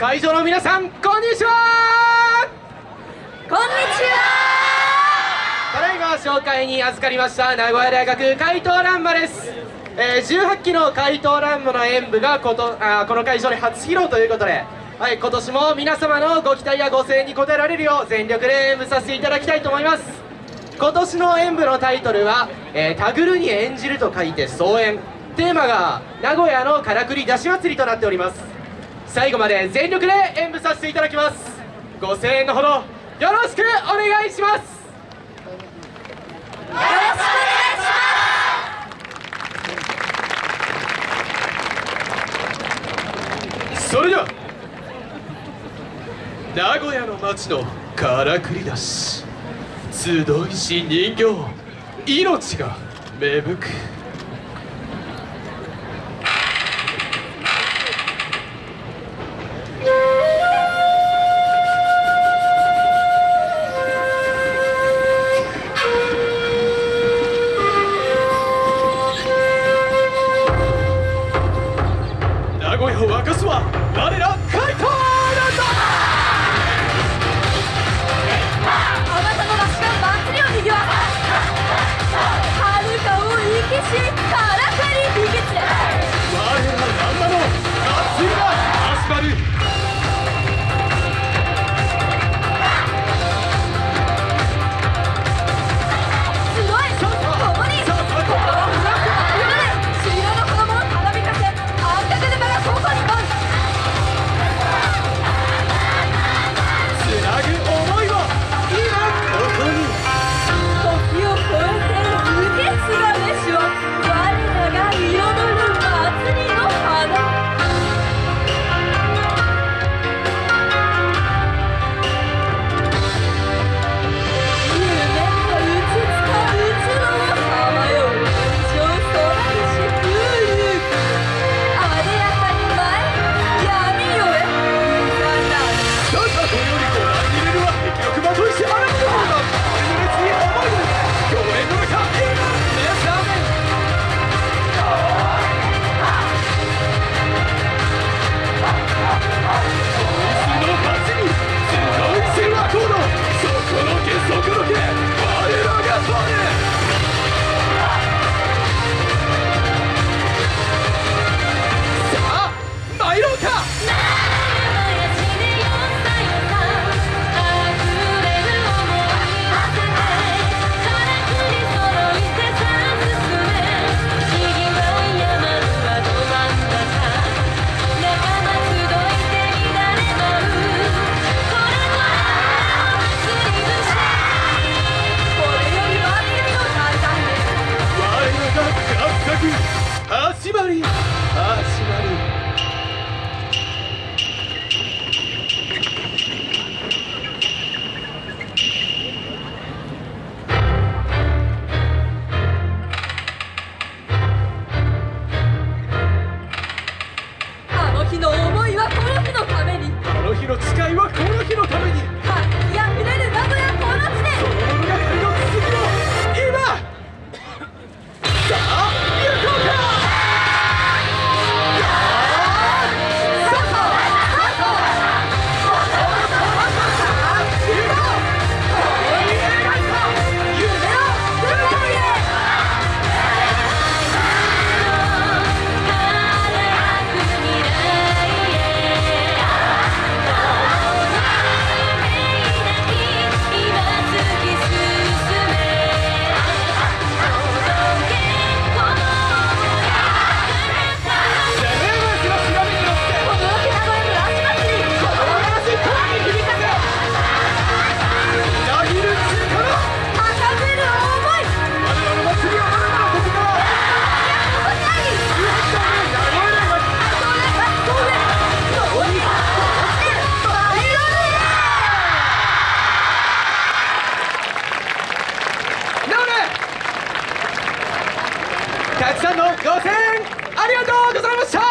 会場の皆さんこんにちは。こんにちは。ただいま紹介に預かりました名古屋大学怪盗乱舞です、えー18期の怪盗乱舞の演舞がことあーこの会場で初披露ということで、はい、今年も皆様のご期待やご声援に応えられるよう全力で演舞させていただきたいと思います。今年の演舞のタイトルは「えータグルに演じる」と書いて総演。テーマが名古屋のからくり出し祭りとなっております最後まで全力で演舞させていただきます。ご声援のほどよろしくお願いします。よろしくお願いします。それでは名古屋の街のからくり出し集いし人形命が芽吹く。スは我ら怪盗なんだ。あなたのたくさんのご声援ありがとうございました